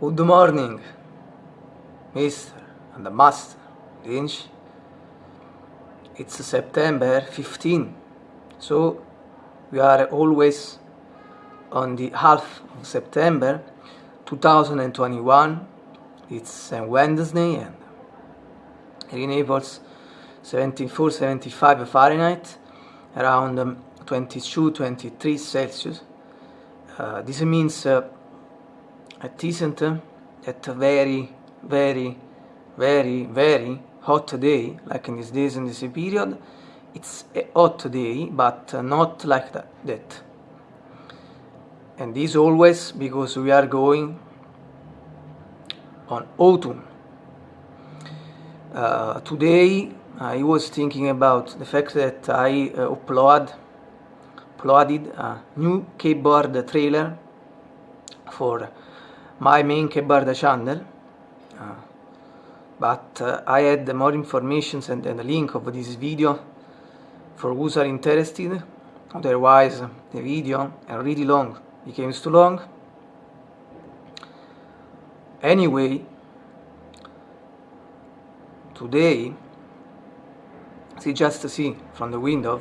Good morning, Mr. and the Master Lynch. It's September 15, so we are always on the half of September 2021. It's Wednesday and in Naples 74 75 Fahrenheit, around um, 22 23 Celsius. Uh, this means uh, it isn't uh, a very, very, very, very hot day, like in these days in this period. It's a hot day, but uh, not like that. that. And this always because we are going on autumn. Uh, today I was thinking about the fact that I uh, upload, uploaded a new keyboard trailer for my main keyboard channel. Uh, but uh, I had more information and, and a link of this video for those are interested. Otherwise the video is really long. Became too long. Anyway today see just see from the window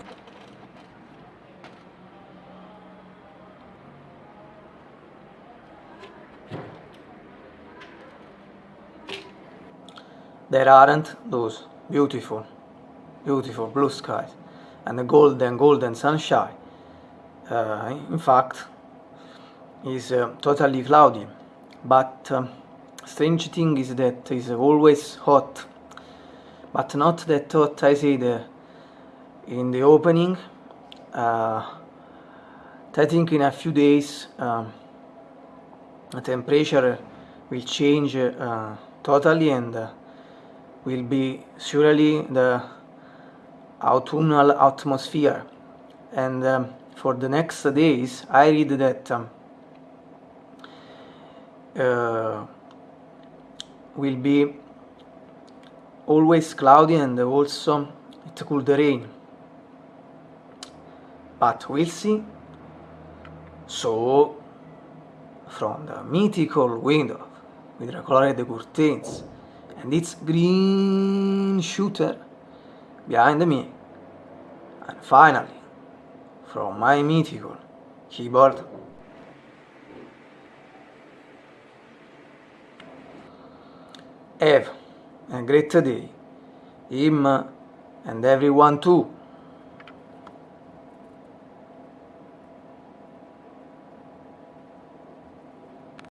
there aren't those beautiful, beautiful blue skies and the golden, golden sunshine. Uh, in fact, is uh, totally cloudy. But um, strange thing is that it's always hot, but not that hot I said uh, in the opening. Uh, I think in a few days um, the temperature will change uh, totally and uh, will be surely the autumnal atmosphere. And um, for the next days I read that um, uh, will be always cloudy and also it could rain. But we'll see. So from the mythical window with the colored curtains and its green shooter behind me. And finally from my mythical keyboard. Have a great day. Him and everyone too